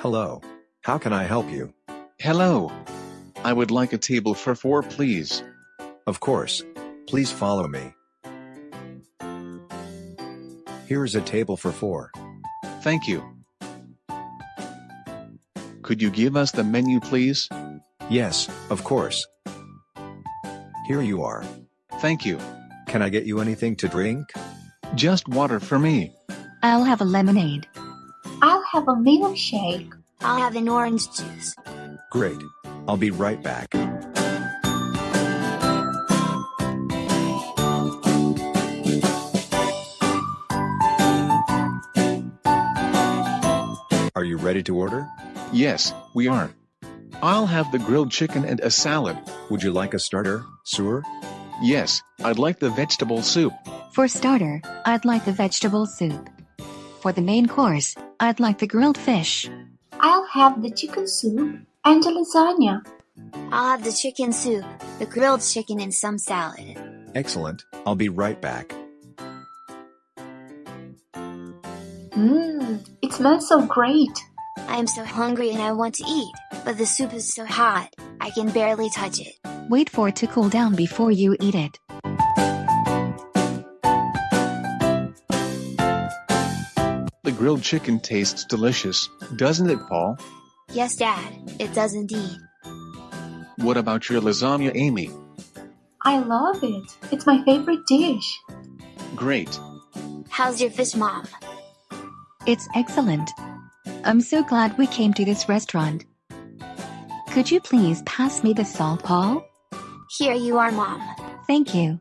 Hello. How can I help you? Hello. I would like a table for four, please. Of course. Please follow me. Here is a table for four. Thank you. Could you give us the menu, please? Yes, of course. Here you are. Thank you. Can I get you anything to drink? Just water for me. I'll have a lemonade. I'll have a milkshake. I'll have an orange juice. Great. I'll be right back. Are you ready to order? Yes, we are. I'll have the grilled chicken and a salad. Would you like a starter, sewer? Yes, I'd like the vegetable soup. For starter, I'd like the vegetable soup. For the main course, I'd like the grilled fish. I'll have the chicken soup and the lasagna. I'll have the chicken soup, the grilled chicken, and some salad. Excellent. I'll be right back. Mmm, it smells so great. I am so hungry and I want to eat, but the soup is so hot, I can barely touch it. Wait for it to cool down before you eat it. The grilled chicken tastes delicious, doesn't it, Paul? Yes, Dad, it does indeed. What about your lasagna, Amy? I love it. It's my favorite dish. Great. How's your fish, Mom? It's excellent. I'm so glad we came to this restaurant. Could you please pass me the salt, Paul? Here you are, Mom. Thank you.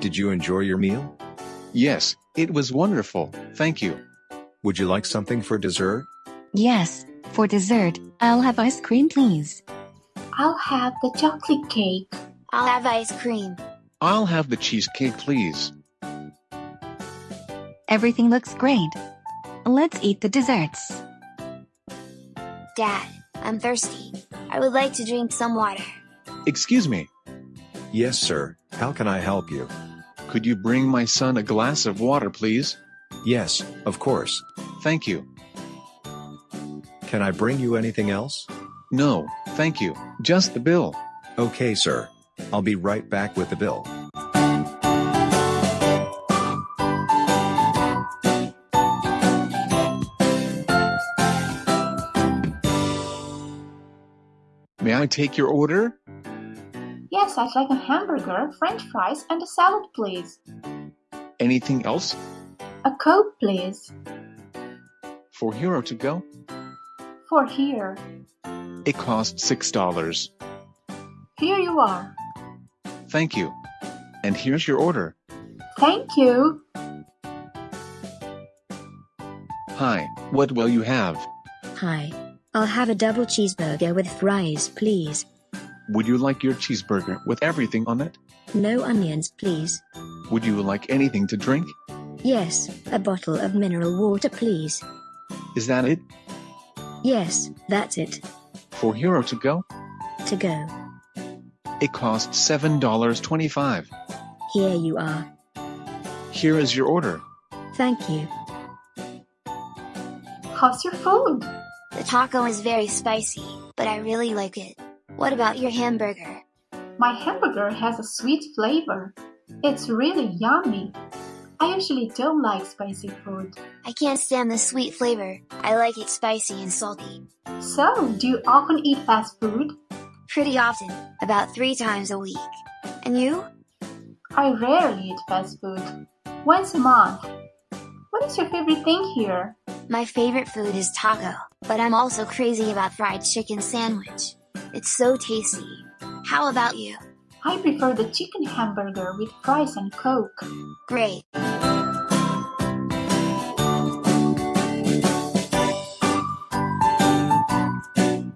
Did you enjoy your meal? Yes, it was wonderful, thank you. Would you like something for dessert? Yes, for dessert, I'll have ice cream, please. I'll have the chocolate cake. I'll have ice cream. I'll have the cheesecake, please. Everything looks great. Let's eat the desserts. Dad, I'm thirsty. I would like to drink some water. Excuse me, Yes, sir. How can I help you? Could you bring my son a glass of water, please? Yes, of course. Thank you. Can I bring you anything else? No, thank you, just the bill. Okay, sir. I'll be right back with the bill. May I take your order? Yes, I'd like a hamburger, french fries, and a salad, please. Anything else? A Coke, please. For Hero to go? For here. It costs $6. Here you are. Thank you. And here's your order. Thank you. Hi, what will you have? Hi. I'll have a double cheeseburger with fries, please. Would you like your cheeseburger with everything on it? No onions, please. Would you like anything to drink? Yes, a bottle of mineral water, please. Is that it? Yes, that's it. For Hero to go? To go. It costs $7.25. Here you are. Here is your order. Thank you. How's your food? The taco is very spicy, but I really like it. What about your hamburger? My hamburger has a sweet flavor. It's really yummy. I usually don't like spicy food. I can't stand the sweet flavor. I like it spicy and salty. So, do you often eat fast food? Pretty often, about three times a week. And you? I rarely eat fast food. Once a month. What is your favorite thing here? My favorite food is taco, but I'm also crazy about fried chicken sandwich. It's so tasty. How about you? I prefer the chicken hamburger with fries and Coke. Great.